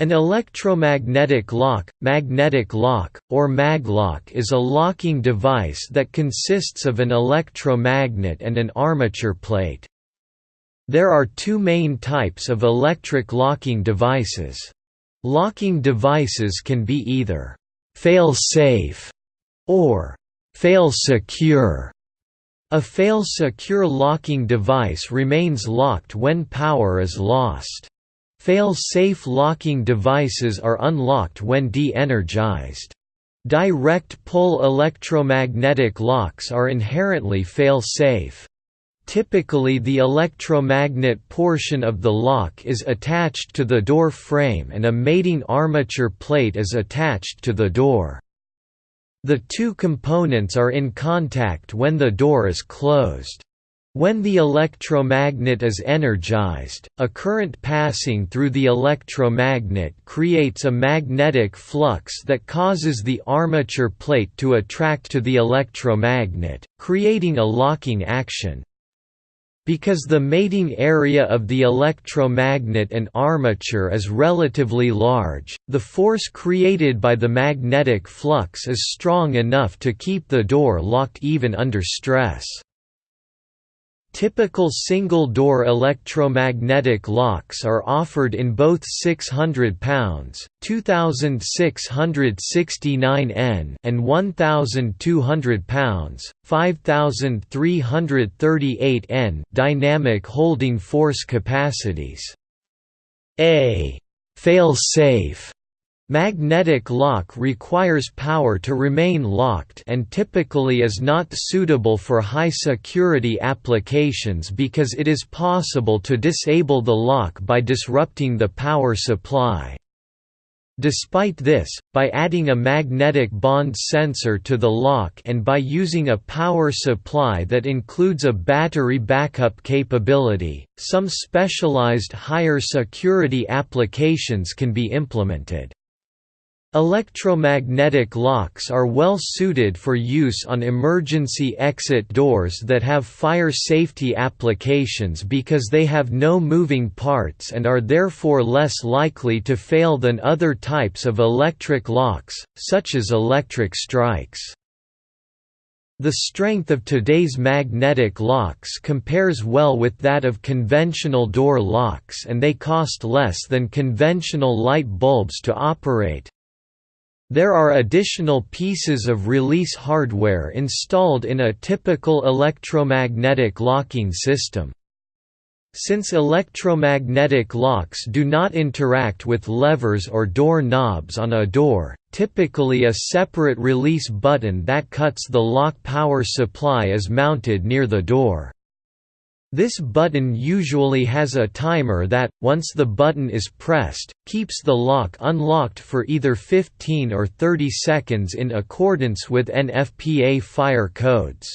An electromagnetic lock, magnetic lock, or maglock is a locking device that consists of an electromagnet and an armature plate. There are two main types of electric locking devices. Locking devices can be either «fail-safe» or «fail-secure». A fail-secure locking device remains locked when power is lost. Fail-safe locking devices are unlocked when de-energized. Direct pull electromagnetic locks are inherently fail-safe. Typically the electromagnet portion of the lock is attached to the door frame and a mating armature plate is attached to the door. The two components are in contact when the door is closed. When the electromagnet is energized, a current passing through the electromagnet creates a magnetic flux that causes the armature plate to attract to the electromagnet, creating a locking action. Because the mating area of the electromagnet and armature is relatively large, the force created by the magnetic flux is strong enough to keep the door locked even under stress. Typical single-door electromagnetic locks are offered in both 600 pounds (2669 N) and 1200 pounds (5338 N) dynamic holding force capacities. A fail-safe Magnetic lock requires power to remain locked and typically is not suitable for high-security applications because it is possible to disable the lock by disrupting the power supply. Despite this, by adding a magnetic bond sensor to the lock and by using a power supply that includes a battery backup capability, some specialized higher security applications can be implemented. Electromagnetic locks are well suited for use on emergency exit doors that have fire safety applications because they have no moving parts and are therefore less likely to fail than other types of electric locks, such as electric strikes. The strength of today's magnetic locks compares well with that of conventional door locks and they cost less than conventional light bulbs to operate. There are additional pieces of release hardware installed in a typical electromagnetic locking system. Since electromagnetic locks do not interact with levers or door knobs on a door, typically a separate release button that cuts the lock power supply is mounted near the door. This button usually has a timer that, once the button is pressed, keeps the lock unlocked for either 15 or 30 seconds in accordance with NFPA fire codes.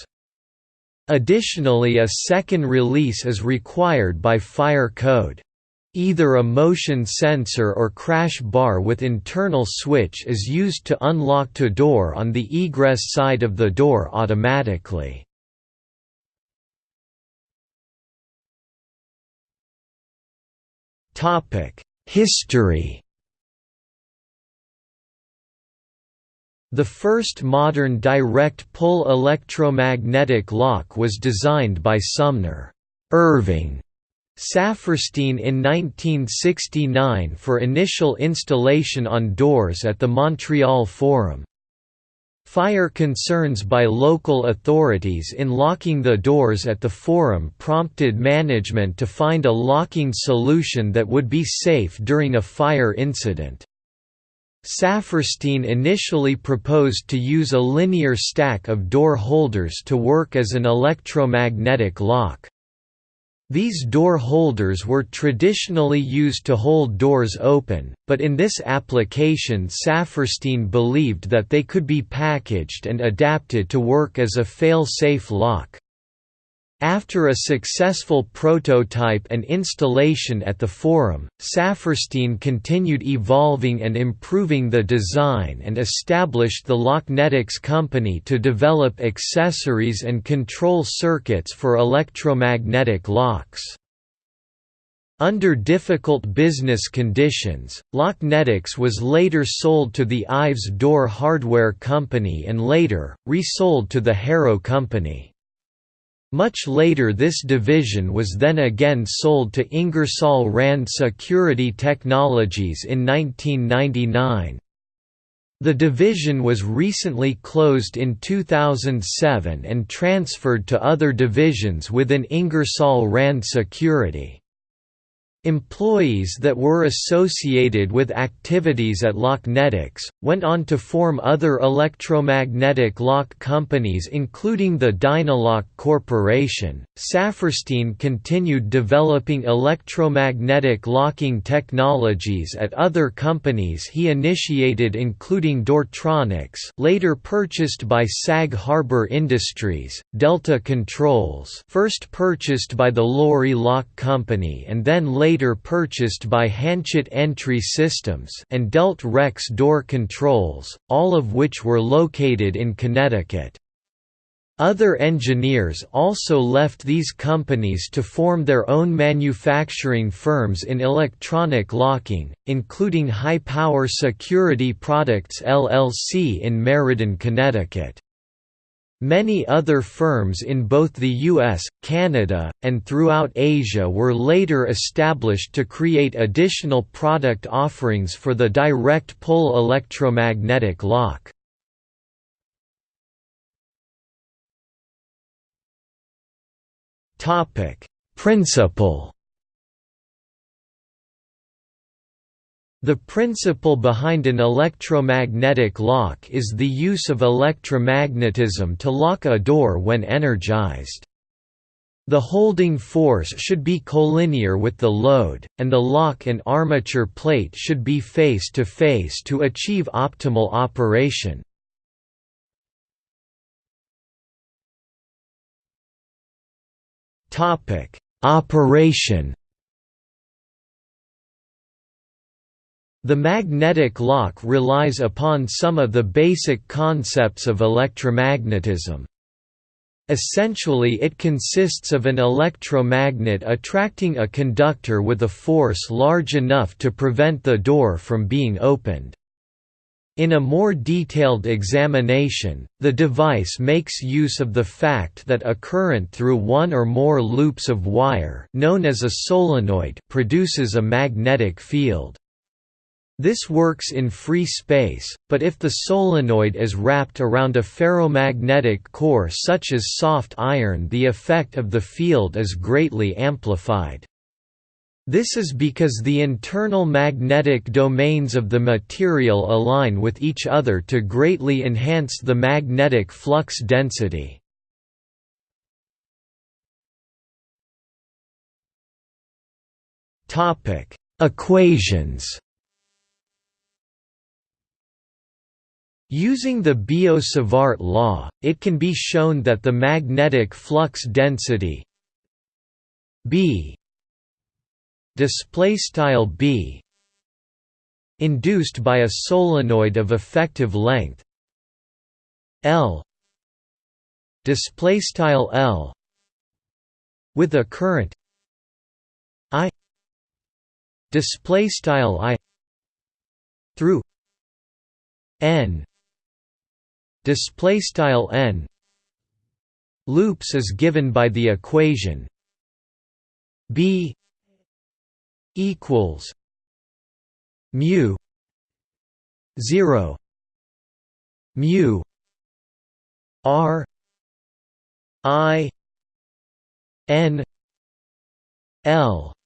Additionally a second release is required by fire code. Either a motion sensor or crash bar with internal switch is used to unlock to door on the egress side of the door automatically. History. The first modern direct pull electromagnetic lock was designed by Sumner. Irving. Saperstein in 1969 for initial installation on doors at the Montreal Forum. Fire concerns by local authorities in locking the doors at the forum prompted management to find a locking solution that would be safe during a fire incident. Saperstein initially proposed to use a linear stack of door holders to work as an electromagnetic lock. These door holders were traditionally used to hold doors open, but in this application Saperstein believed that they could be packaged and adapted to work as a fail-safe lock. After a successful prototype and installation at the forum, Saperstein continued evolving and improving the design and established the Locknetics company to develop accessories and control circuits for electromagnetic locks. Under difficult business conditions, Locknetics was later sold to the Ives Door Hardware Company and later, resold to the Harrow Company. Much later this division was then again sold to Ingersoll Rand Security Technologies in 1999. The division was recently closed in 2007 and transferred to other divisions within Ingersoll Rand Security. Employees that were associated with activities at Locknetics, went on to form other electromagnetic lock companies including the Dynalock Corporation. Saferstein continued developing electromagnetic locking technologies at other companies he initiated including Dortronics later purchased by Sag Harbor Industries, Delta Controls first purchased by the Lorry Lock Company and then later later purchased by Hanchett Entry Systems and Delt Rex Door Controls, all of which were located in Connecticut. Other engineers also left these companies to form their own manufacturing firms in electronic locking, including High Power Security Products LLC in Meriden, Connecticut. Many other firms in both the US, Canada, and throughout Asia were later established to create additional product offerings for the direct pull electromagnetic lock. Principle The principle behind an electromagnetic lock is the use of electromagnetism to lock a door when energized. The holding force should be collinear with the load, and the lock and armature plate should be face-to-face -to, -face to achieve optimal operation. Operation The magnetic lock relies upon some of the basic concepts of electromagnetism. Essentially it consists of an electromagnet attracting a conductor with a force large enough to prevent the door from being opened. In a more detailed examination, the device makes use of the fact that a current through one or more loops of wire known as a solenoid produces a magnetic field. This works in free space, but if the solenoid is wrapped around a ferromagnetic core such as soft iron the effect of the field is greatly amplified. This is because the internal magnetic domains of the material align with each other to greatly enhance the magnetic flux density. Equations Using the Biot-Savart law, it can be shown that the magnetic flux density B display style B induced by a solenoid of effective length L display style L with a current I display style I through N display style n. Loops is given by the equation b equals mu 0 mu r i n l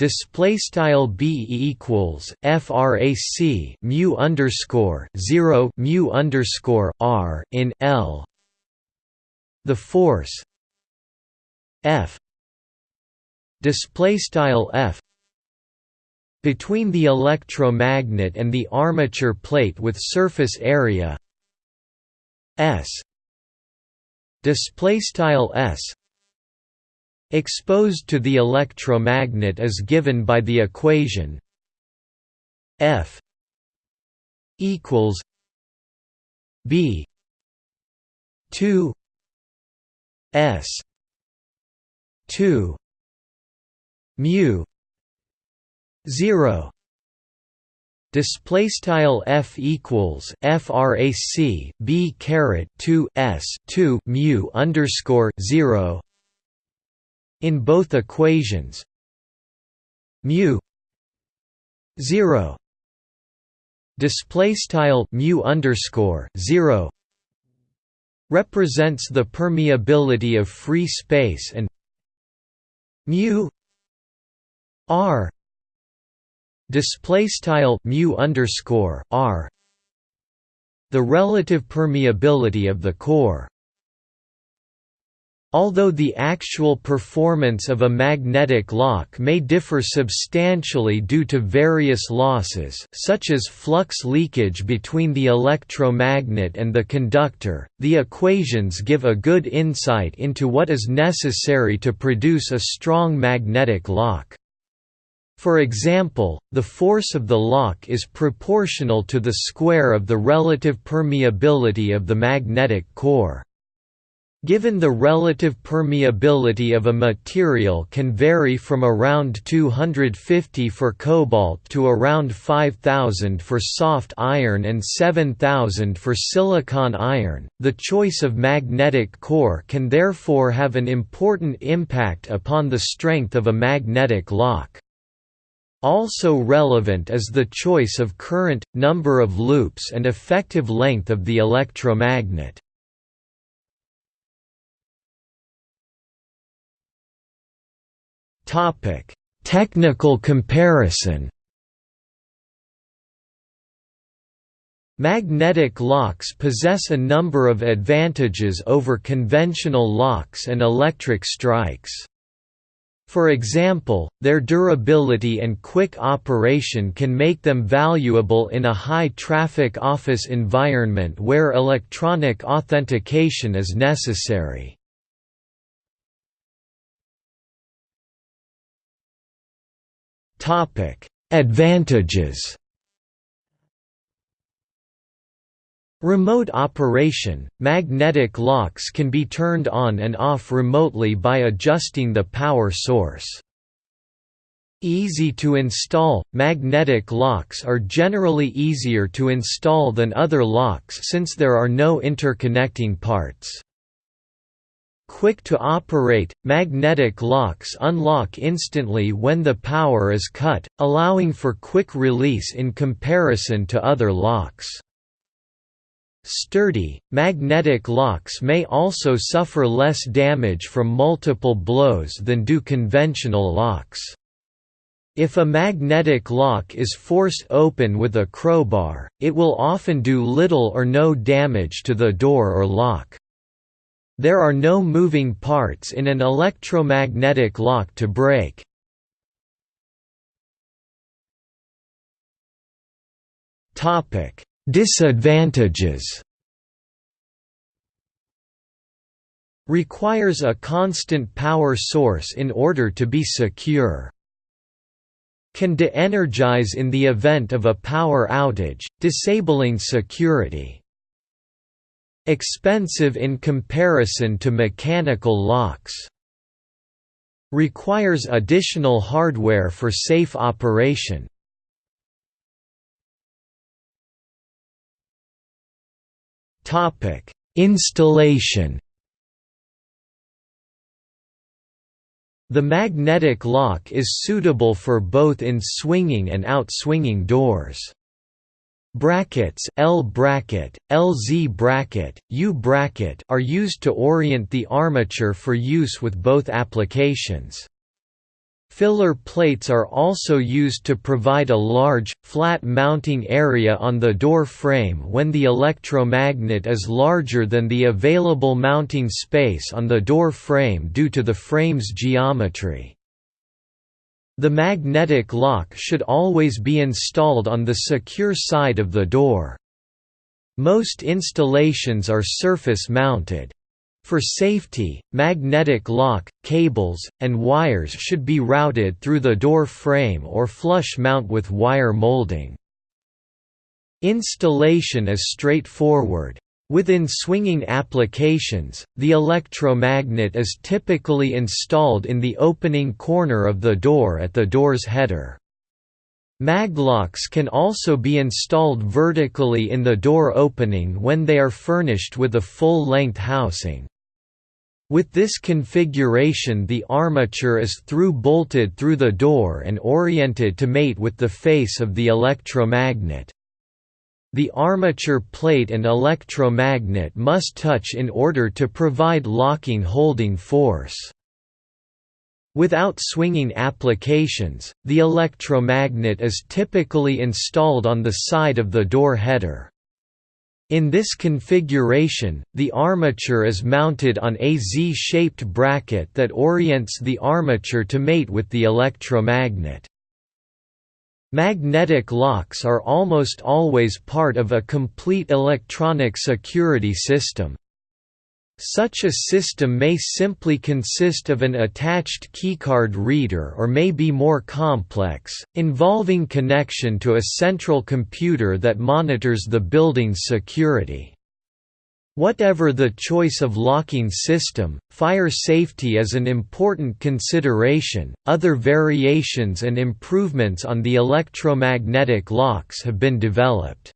display style b equals frac mu underscore 0 mu underscore r in l. The force f display style f between the electromagnet and the armature plate with surface area s display style s exposed to the electromagnet is given by the equation F equals B 2 S 2 mu 0 display style f equals frac b caret 2 s 2 mu underscore 0 in both equations. Mu 0 display style mu underscore 0 represents the permeability of free space and mu r display style mu underscore r the relative permeability of the core Although the actual performance of a magnetic lock may differ substantially due to various losses such as flux leakage between the electromagnet and the conductor, the equations give a good insight into what is necessary to produce a strong magnetic lock. For example, the force of the lock is proportional to the square of the relative permeability of the magnetic core. Given the relative permeability of a material can vary from around 250 for cobalt to around 5000 for soft iron and 7000 for silicon iron, the choice of magnetic core can therefore have an important impact upon the strength of a magnetic lock. Also relevant is the choice of current, number of loops and effective length of the electromagnet. Technical comparison. Magnetic locks possess a number of advantages over conventional locks and electric strikes. For example, their durability and quick operation can make them valuable in a high-traffic office environment where electronic authentication is necessary. Topic: Advantages. Remote operation – Magnetic locks can be turned on and off remotely by adjusting the power source. Easy to install – Magnetic locks are generally easier to install than other locks since there are no interconnecting parts. Quick to operate, magnetic locks unlock instantly when the power is cut, allowing for quick release in comparison to other locks. Sturdy, magnetic locks may also suffer less damage from multiple blows than do conventional locks. If a magnetic lock is forced open with a crowbar, it will often do little or no damage to the door or lock. There are no moving parts in an electromagnetic lock to break. Disadvantages Requires a constant power source in order to be secure. Can de-energize in the event of a power outage, disabling security. Expensive in comparison to mechanical locks. Requires additional hardware for safe operation. Installation. The magnetic lock is suitable for both in swinging and out-swinging doors. Brackets L bracket, LZ bracket, U bracket are used to orient the armature for use with both applications. Filler plates are also used to provide a large, flat mounting area on the door frame when the electromagnet is larger than the available mounting space on the door frame due to the frame's geometry. The magnetic lock should always be installed on the secure side of the door. Most installations are surface-mounted. For safety, magnetic lock, cables, and wires should be routed through the door frame or flush mount with wire molding. Installation is straightforward. Within swinging applications, the electromagnet is typically installed in the opening corner of the door at the door's header. Maglocks can also be installed vertically in the door opening when they are furnished with a full-length housing. With this configuration the armature is through-bolted through the door and oriented to mate with the face of the electromagnet. The armature plate and electromagnet must touch in order to provide locking holding force. Without swinging applications, the electromagnet is typically installed on the side of the door header. In this configuration, the armature is mounted on a Z-shaped bracket that orients the armature to mate with the electromagnet. Magnetic locks are almost always part of a complete electronic security system. Such a system may simply consist of an attached keycard reader or may be more complex, involving connection to a central computer that monitors the building's security. Whatever the choice of locking system, fire safety is an important consideration. Other variations and improvements on the electromagnetic locks have been developed.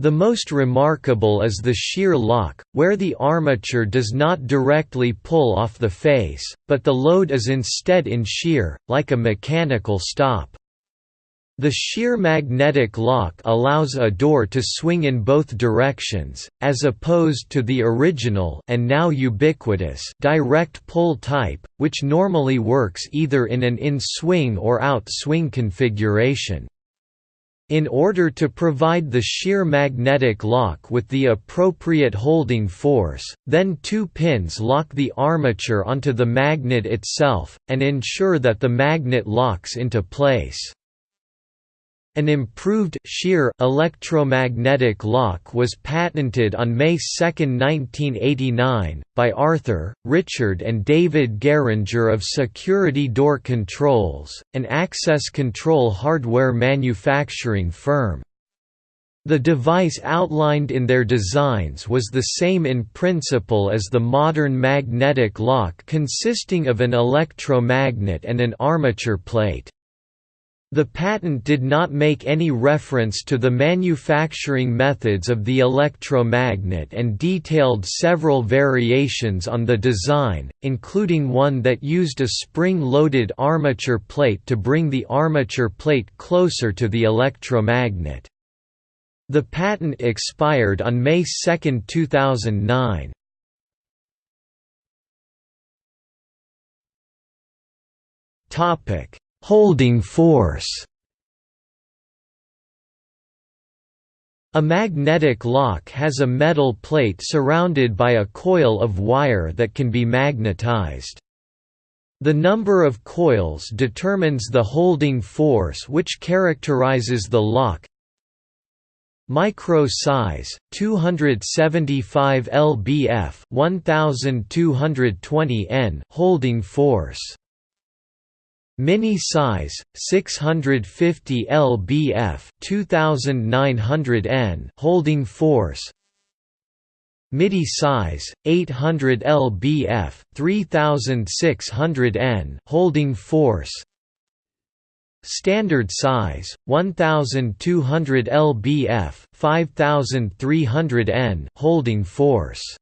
The most remarkable is the shear lock, where the armature does not directly pull off the face, but the load is instead in shear, like a mechanical stop. The shear magnetic lock allows a door to swing in both directions, as opposed to the original and now ubiquitous direct pull type, which normally works either in an in-swing or out-swing configuration. In order to provide the shear magnetic lock with the appropriate holding force, then two pins lock the armature onto the magnet itself, and ensure that the magnet locks into place. An improved shear electromagnetic lock was patented on May 2, 1989, by Arthur, Richard and David Geringer of Security Door Controls, an access control hardware manufacturing firm. The device outlined in their designs was the same in principle as the modern magnetic lock consisting of an electromagnet and an armature plate. The patent did not make any reference to the manufacturing methods of the electromagnet and detailed several variations on the design, including one that used a spring-loaded armature plate to bring the armature plate closer to the electromagnet. The patent expired on May 2, 2009. Topic Holding force A magnetic lock has a metal plate surrounded by a coil of wire that can be magnetized. The number of coils determines the holding force which characterizes the lock. Micro size 275 lbf 1220 N holding force Mini size 650 lbf 2900 N holding force. MIDI size 800 lbf 3600 N holding force. Standard size 1200 lbf 5300 N holding force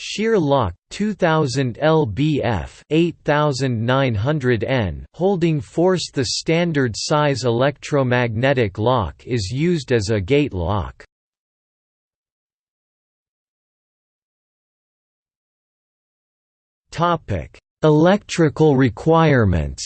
Shear lock 2000 lbf 8900 N holding force The standard size electromagnetic lock is used as a gate lock. topic Electrical requirements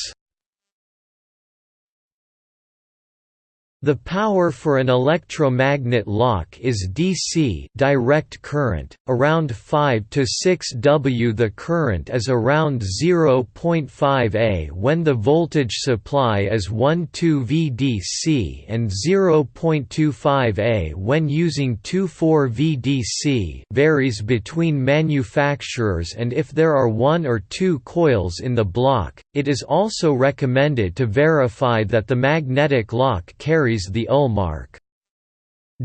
The power for an electromagnet lock is DC direct current, around 5 to 6 W. The current is around 0.5 A when the voltage supply is 12 VDC and 0.25 A when using 24 VDC varies between manufacturers and if there are one or two coils in the block, it is also recommended to verify that the magnetic lock carries carries the UL mark.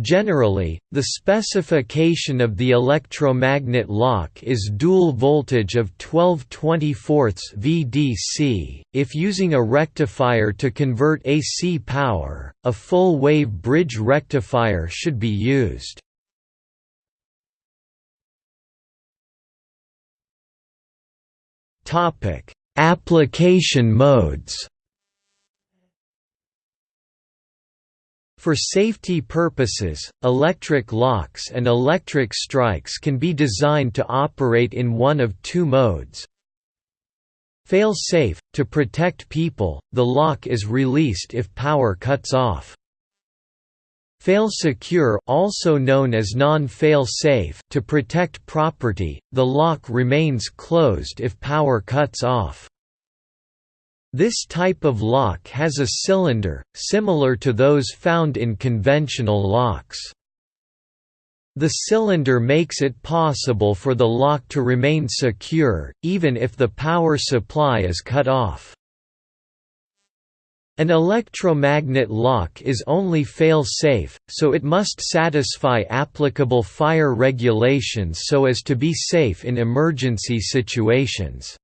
Generally, the specification of the electromagnet lock is dual voltage of 12 24 VDC. If using a rectifier to convert AC power, a full wave bridge rectifier should be used. Topic: Application modes. For safety purposes, electric locks and electric strikes can be designed to operate in one of two modes. Fail-safe – To protect people, the lock is released if power cuts off. Fail-secure also known as non-fail-safe to protect property, the lock remains closed if power cuts off. This type of lock has a cylinder, similar to those found in conventional locks. The cylinder makes it possible for the lock to remain secure, even if the power supply is cut off. An electromagnet lock is only fail-safe, so it must satisfy applicable fire regulations so as to be safe in emergency situations.